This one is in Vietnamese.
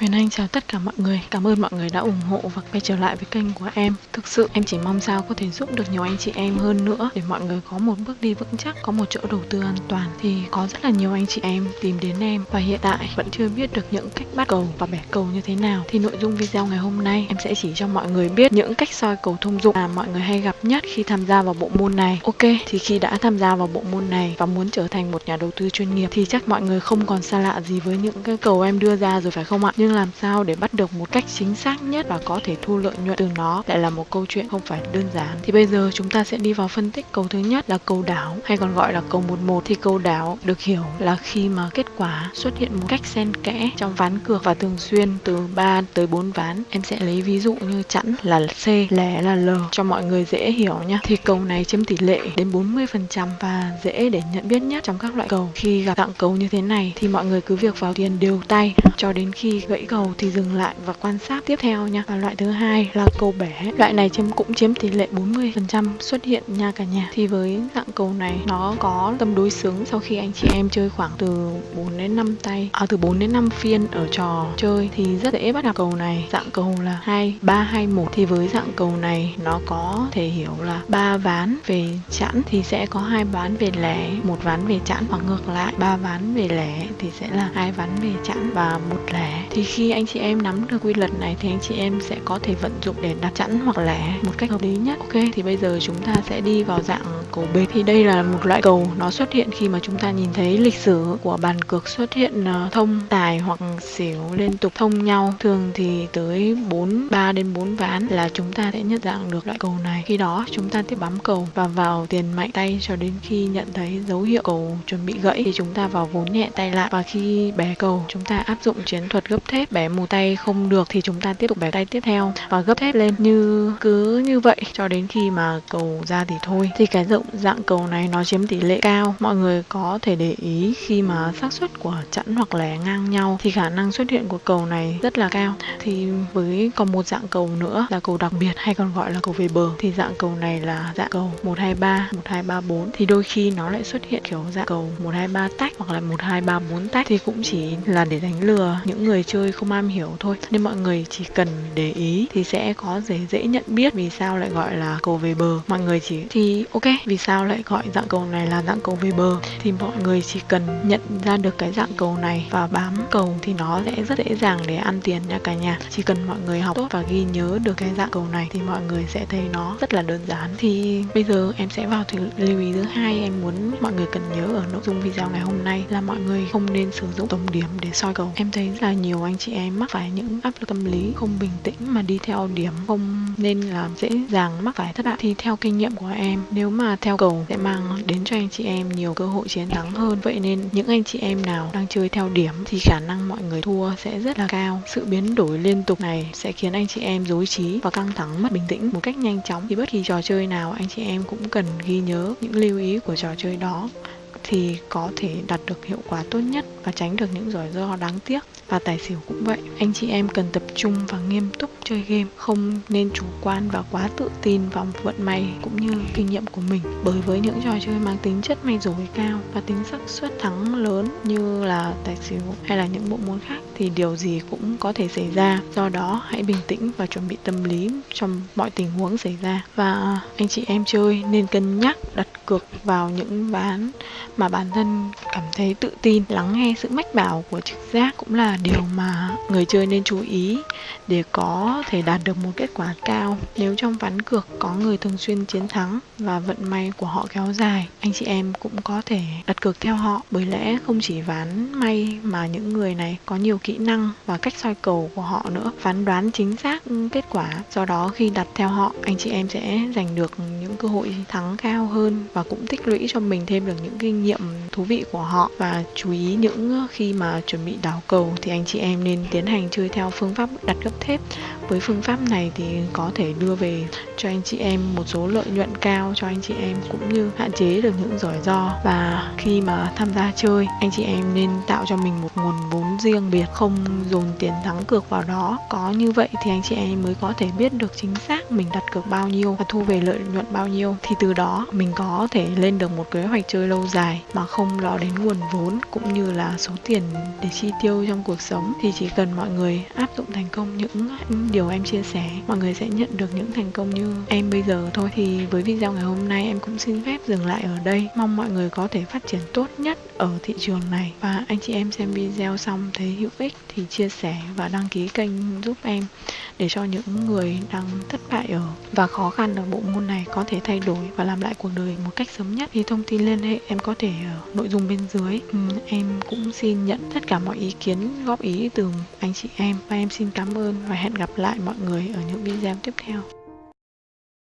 Huyền Anh chào tất cả mọi người, cảm ơn mọi người đã ủng hộ và quay trở lại với kênh của em. Thực sự em chỉ mong sao có thể giúp được nhiều anh chị em hơn nữa để mọi người có một bước đi vững chắc, có một chỗ đầu tư an toàn. Thì có rất là nhiều anh chị em tìm đến em và hiện tại vẫn chưa biết được những cách bắt cầu và bẻ cầu như thế nào. Thì nội dung video ngày hôm nay em sẽ chỉ cho mọi người biết những cách soi cầu thông dụng mà mọi người hay gặp nhất khi tham gia vào bộ môn này. Ok, thì khi đã tham gia vào bộ môn này và muốn trở thành một nhà đầu tư chuyên nghiệp thì chắc mọi người không còn xa lạ gì với những cái cầu em đưa ra rồi phải không ạ? Nhưng làm sao để bắt được một cách chính xác nhất và có thể thu lợi nhuận từ nó lại là một câu chuyện không phải đơn giản. Thì bây giờ chúng ta sẽ đi vào phân tích cầu thứ nhất là cầu đảo hay còn gọi là cầu 11 thì cầu đảo được hiểu là khi mà kết quả xuất hiện một cách xen kẽ trong ván cược và thường xuyên từ 3 tới 4 ván. Em sẽ lấy ví dụ như chẵn là C, lẻ là L cho mọi người dễ hiểu nha. Thì cầu này chiếm tỷ lệ đến 40% và dễ để nhận biết nhất trong các loại cầu. Khi gặp dạng cầu như thế này thì mọi người cứ việc vào tiền đều tay cho đến khi gậy gãy cầu thì dừng lại và quan sát tiếp theo nha. Và loại thứ hai là cầu bẻ. Loại này chiếm cũng chiếm tỷ lệ 40% xuất hiện nha cả nhà. Thì với dạng cầu này nó có tâm đối xứng sau khi anh chị em chơi khoảng từ 4 đến 5 tay, à từ 4 đến 5 phiên ở trò chơi thì rất dễ bắt gặp cầu này. Dạng cầu là 2 3 2 1 thì với dạng cầu này nó có thể hiểu là ba ván về chẵn thì sẽ có hai ván về lẻ, một ván về chẵn hoặc ngược lại, ba ván về lẻ thì sẽ là hai ván về chẵn và một lẻ. Thì khi anh chị em nắm được quy luật này thì anh chị em sẽ có thể vận dụng để đặt chẵn hoặc lẻ một cách hợp lý nhất. Ok, thì bây giờ chúng ta sẽ đi vào dạng cầu bệt. Thì đây là một loại cầu nó xuất hiện khi mà chúng ta nhìn thấy lịch sử của bàn cược xuất hiện ờ, thông tài hoặc xỉu liên tục thông nhau. Thường thì tới 4 3 đến 4 ván là chúng ta sẽ nhận dạng được loại cầu này. Khi đó chúng ta tiếp bấm cầu và vào tiền mạnh tay cho đến khi nhận thấy dấu hiệu cầu chuẩn bị gãy thì chúng ta vào vốn nhẹ tay lại và khi bé cầu chúng ta áp dụng chiến thuật gấp thép bẻ mù tay không được thì chúng ta tiếp tục bẻ tay tiếp theo và gấp thép lên. Như, cứ như vậy, cho đến khi mà cầu ra thì thôi. Thì cái rộng dạng cầu này nó chiếm tỷ lệ cao. Mọi người có thể để ý khi mà xác suất của chẵn hoặc lẻ ngang nhau thì khả năng xuất hiện của cầu này rất là cao. Thì với còn một dạng cầu nữa là cầu đặc biệt hay còn gọi là cầu về bờ thì dạng cầu này là dạng cầu 123 1234 thì đôi khi nó lại xuất hiện kiểu dạng cầu 123 tách hoặc là 1234 tách. Thì cũng chỉ là để đánh lừa những người chưa chơi không am hiểu thôi. Nên mọi người chỉ cần để ý thì sẽ có dễ dễ nhận biết vì sao lại gọi là cầu về bờ. Mọi người chỉ thì ok, vì sao lại gọi dạng cầu này là dạng cầu về bờ? Thì mọi người chỉ cần nhận ra được cái dạng cầu này và bám cầu thì nó sẽ rất dễ dàng để ăn tiền nha cả nhà. Chỉ cần mọi người học tốt và ghi nhớ được cái dạng cầu này thì mọi người sẽ thấy nó rất là đơn giản. Thì bây giờ em sẽ vào thì lưu ý thứ hai em muốn mọi người cần nhớ ở nội dung video ngày hôm nay là mọi người không nên sử dụng tổng điểm để soi cầu. Em thấy là nhiều anh chị em mắc phải những áp lực tâm lý không bình tĩnh mà đi theo điểm không nên là dễ dàng mắc phải thất bại. Thì theo kinh nghiệm của em, nếu mà theo cầu sẽ mang đến cho anh chị em nhiều cơ hội chiến thắng hơn. Vậy nên những anh chị em nào đang chơi theo điểm thì khả năng mọi người thua sẽ rất là cao. Sự biến đổi liên tục này sẽ khiến anh chị em dối trí và căng thẳng mất bình tĩnh một cách nhanh chóng. Thì bất kỳ trò chơi nào anh chị em cũng cần ghi nhớ những lưu ý của trò chơi đó thì có thể đạt được hiệu quả tốt nhất và tránh được những rủi ro đáng tiếc. Và tài xỉu cũng vậy, anh chị em cần tập trung và nghiêm túc chơi game, không nên chủ quan và quá tự tin vào vận may cũng như kinh nghiệm của mình. Bởi với những trò chơi mang tính chất may rủi cao và tính xác suất thắng lớn như là tài xỉu hay là những bộ môn khác thì điều gì cũng có thể xảy ra. Do đó, hãy bình tĩnh và chuẩn bị tâm lý trong mọi tình huống xảy ra. Và anh chị em chơi nên cân nhắc đặt cược vào những ván mà bản thân cảm thấy tự tin, lắng nghe sự mách bảo của trực giác cũng là điều mà người chơi nên chú ý để có thể đạt được một kết quả cao. Nếu trong ván cược có người thường xuyên chiến thắng và vận may của họ kéo dài, anh chị em cũng có thể đặt cược theo họ. Bởi lẽ không chỉ ván may mà những người này có nhiều kỹ năng và cách soi cầu của họ nữa. Phán đoán chính xác kết quả, do đó khi đặt theo họ, anh chị em sẽ giành được những cơ hội thắng cao hơn và cũng tích lũy cho mình thêm được những kinh nghiệm thú vị của họ và chú ý những ờ, khi mà chuẩn bị đảo cầu thì anh chị em nên tiến hành chơi theo phương pháp đặt gấp thép. Với phương pháp này thì có thể đưa về cho anh chị em một số lợi nhuận cao, cho anh chị em cũng như hạn chế được những rủi ro. Và khi mà tham gia chơi, anh chị em nên tạo cho mình một nguồn vốn riêng biệt, không dồn tiền thắng cược vào đó. Có như vậy thì anh chị em mới có thể biết được chính xác mình đặt cược bao nhiêu và thu về lợi nhuận bao nhiêu. Thì từ đó mình có thể lên được một kế hoạch chơi lâu dài dài mà không lo đến nguồn vốn cũng như là số tiền để chi tiêu trong cuộc sống. Thì chỉ cần mọi người áp dụng thành công những điều em chia sẻ, mọi người sẽ nhận được những thành công như em bây giờ thôi. Thì với video ngày hôm nay em cũng xin phép dừng lại ở đây. Mong mọi người có thể phát triển tốt nhất ở thị trường này. Và anh chị em xem video xong thấy hữu ích thì chia sẻ và đăng ký kênh giúp em để cho những người đang thất bại ở và khó khăn ở bộ môn này có thể thay đổi và làm lại cuộc đời một cách sớm nhất. Thì thông tin liên hệ em có thể ờ, nội dung bên dưới. Ừ, em cũng xin nhận tất cả mọi ý kiến, góp ý từ anh chị em. Và em xin cảm ơn và hẹn gặp lại mọi người ở những video tiếp theo.